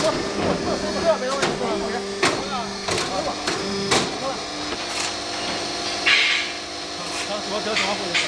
这没问题，么？